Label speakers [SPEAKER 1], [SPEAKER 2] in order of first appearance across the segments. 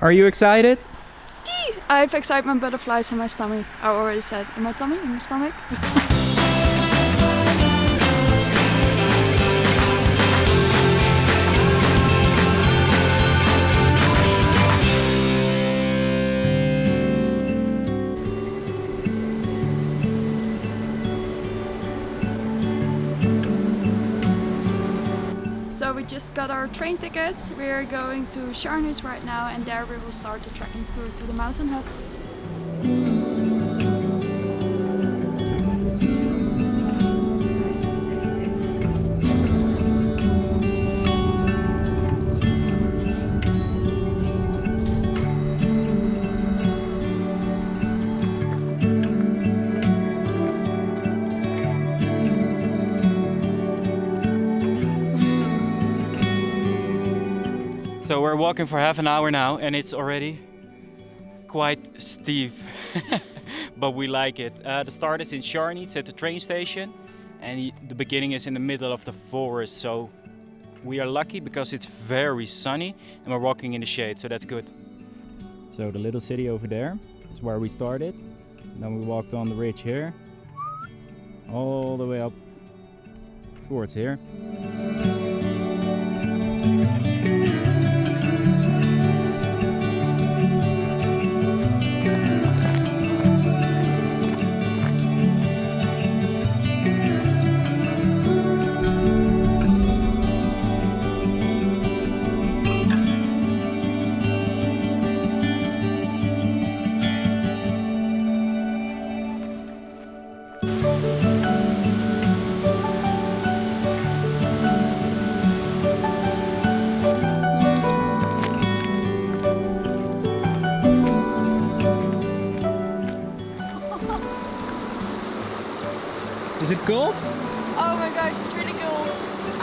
[SPEAKER 1] Are you excited?
[SPEAKER 2] I have excitement butterflies in my stomach. I already said in my tummy, in my stomach. just got our train tickets. We're going to Scharnitz right now and there we will start the trekking tour to the mountain huts.
[SPEAKER 1] We're walking for half an hour now and it's already quite steep. but we like it. Uh, the start is in Scharnitz at the train station and the beginning is in the middle of the forest. So we are lucky because it's very sunny and we're walking in the shade, so that's good. So the little city over there is where we started. Then we walked on the ridge here, all the way up towards here.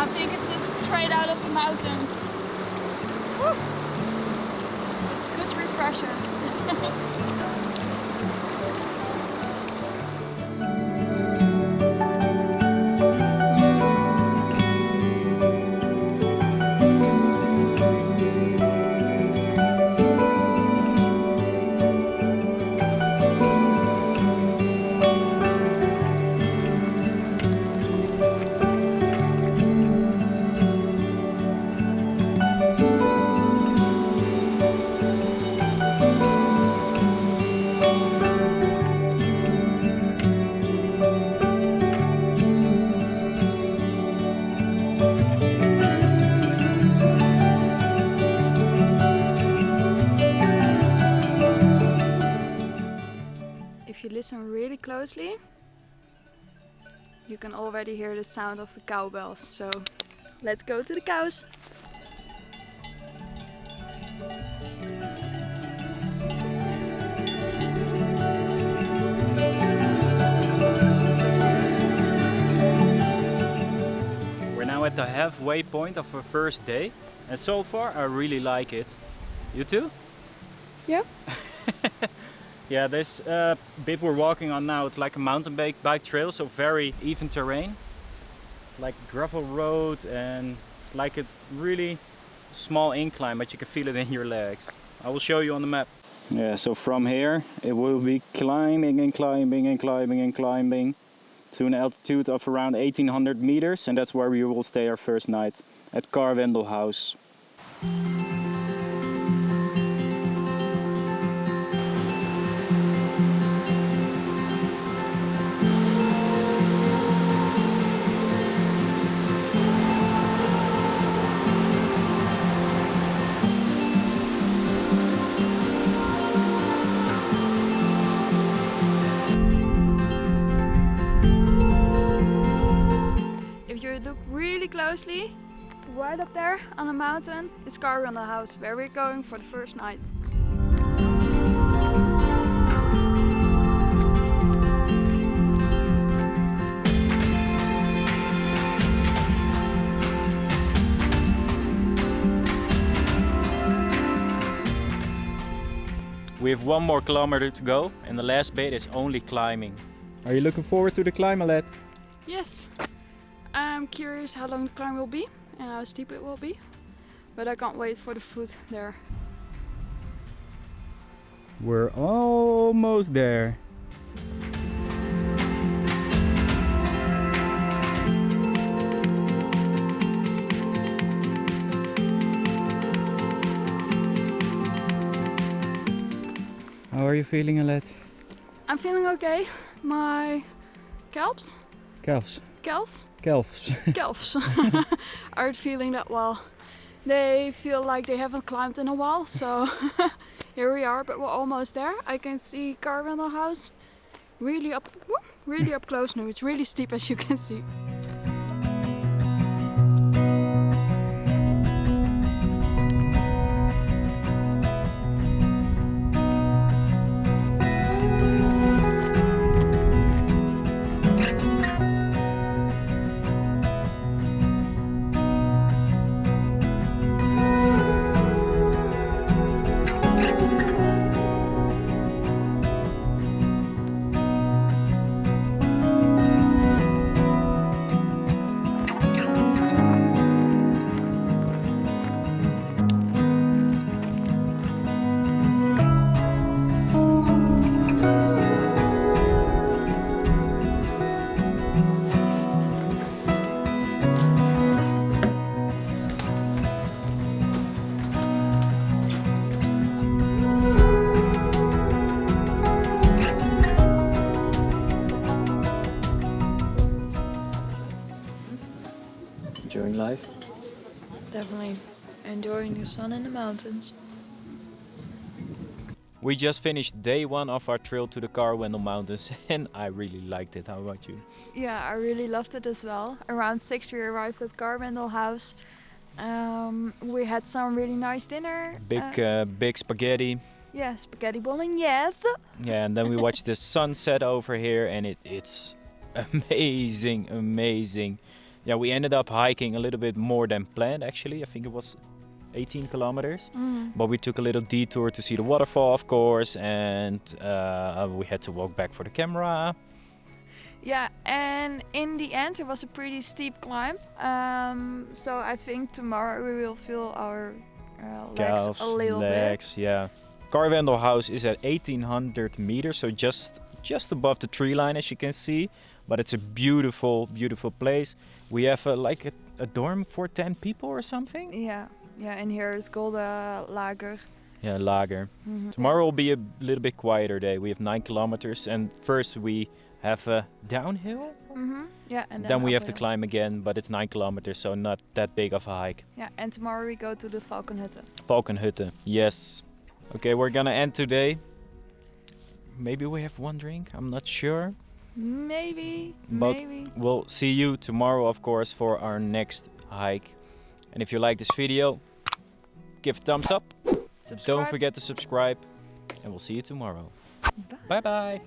[SPEAKER 2] I think it's just straight out of the mountains. Woo. It's a good refresher. closely, you can already hear the sound of the cowbells. So let's go to the cows.
[SPEAKER 1] We're now at the halfway point of our first day and so far I really like it. You too?
[SPEAKER 2] Yeah.
[SPEAKER 1] yeah, this uh, bit we're walking on now, it's like a mountain bike, bike trail, so very even terrain. Like gravel road and it's like a really small incline, but you can feel it in your legs. I will show you on the map. Yeah, so from here it will be climbing and climbing and climbing and climbing to an altitude of around 1800 meters and that's where we will stay our first night at Karwendel House.
[SPEAKER 2] Closely, right up there on the mountain is Karwendel House, where we're going for the first night.
[SPEAKER 1] We have one more kilometer to go and the last bit is only climbing. Are you looking forward to the climb, Alet?
[SPEAKER 2] Yes, I'm curious how long the climb will be and how steep it will be, but I can't wait for the food there.
[SPEAKER 1] We're almost there. How are you feeling, Alet?
[SPEAKER 2] I'm feeling okay. My calves,
[SPEAKER 1] Calves.
[SPEAKER 2] Calves,
[SPEAKER 1] Calves.
[SPEAKER 2] calves aren't feeling that well. They feel like they haven't climbed in a while, so here we are, but we're almost there. I can see Karwendel House really up, whoop, really up close now. It's really steep as you can see.
[SPEAKER 1] Life?
[SPEAKER 2] Definitely enjoying the sun in the mountains.
[SPEAKER 1] We just finished day one of our trail to the Karwendel Mountains and I really liked it. How about you?
[SPEAKER 2] Yeah, I really loved it as well. Around six, we arrived at Karwendel House. Um, we had some really nice dinner.
[SPEAKER 1] Big,
[SPEAKER 2] Uh,
[SPEAKER 1] uh, big spaghetti.
[SPEAKER 2] yeah, spaghetti bolognese.
[SPEAKER 1] Yeah, and then we watched the sunset over here, and it, it's amazing, amazing. Yeah, we ended up hiking a little bit more than planned actually. I think it was 18 kilometers.
[SPEAKER 2] Mm.
[SPEAKER 1] But we took a little detour to see the waterfall, of course, and uh, we had to walk back for the camera.
[SPEAKER 2] Yeah, and in the end, it was a pretty steep climb. Um, so I think tomorrow we will feel our uh, legs
[SPEAKER 1] Calves,
[SPEAKER 2] a little
[SPEAKER 1] legs, yeah. Karwendel House is at 1800 meters, so just just above the tree line, as you can see. But it's a beautiful, beautiful place. We have uh, like a, a dorm for 10 people or something.
[SPEAKER 2] Yeah, yeah, and here is Golden Lager.
[SPEAKER 1] Yeah, lager.
[SPEAKER 2] Mhm.
[SPEAKER 1] Tomorrow will be a little bit quieter day. We have nine kilometers, and first we have a downhill.
[SPEAKER 2] Mhm. Yeah, and
[SPEAKER 1] Then, we have to climb again, but it's nine kilometers, so not that big of a hike.
[SPEAKER 2] Yeah, and tomorrow we go to the Falkenhütte.
[SPEAKER 1] Falkenhütte, yes. Okay, we're gonna end today. Maybe we have one drink. I'm not sure.
[SPEAKER 2] Maybe,
[SPEAKER 1] But-
[SPEAKER 2] maybe.
[SPEAKER 1] We'll see you tomorrow, of course, for our next hike. And if you like this video, give a thumbs up.
[SPEAKER 2] Subscribe.
[SPEAKER 1] Don't forget to subscribe, and we'll see you tomorrow.
[SPEAKER 2] Bye.
[SPEAKER 1] Bye bye.